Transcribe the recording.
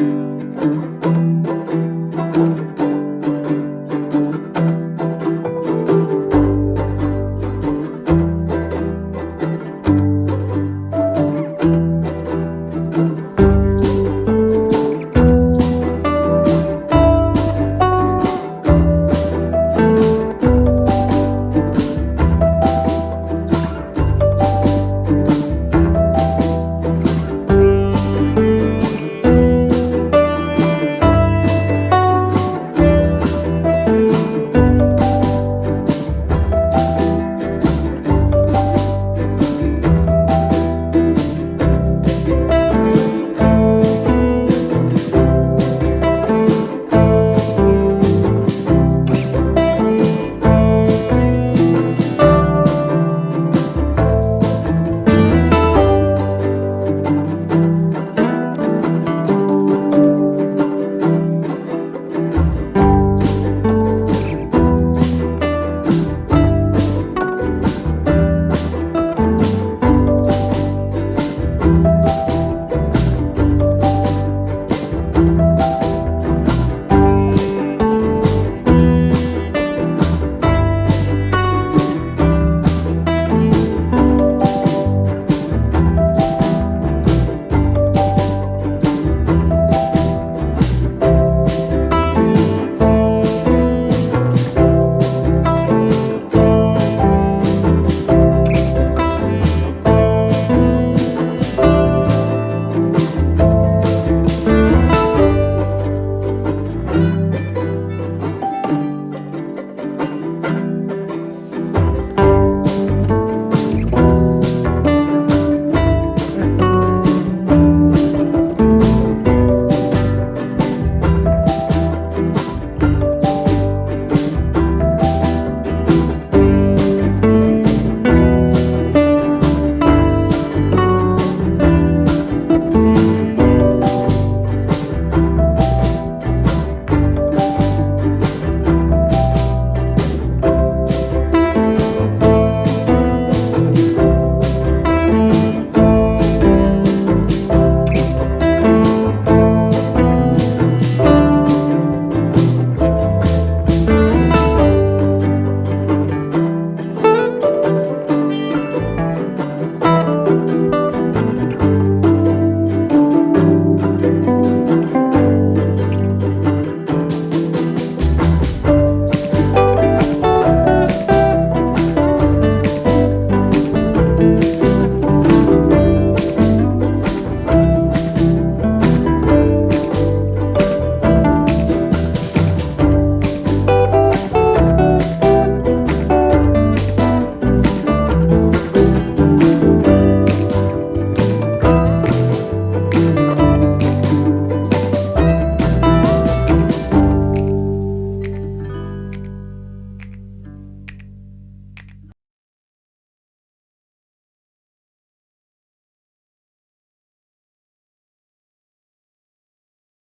you.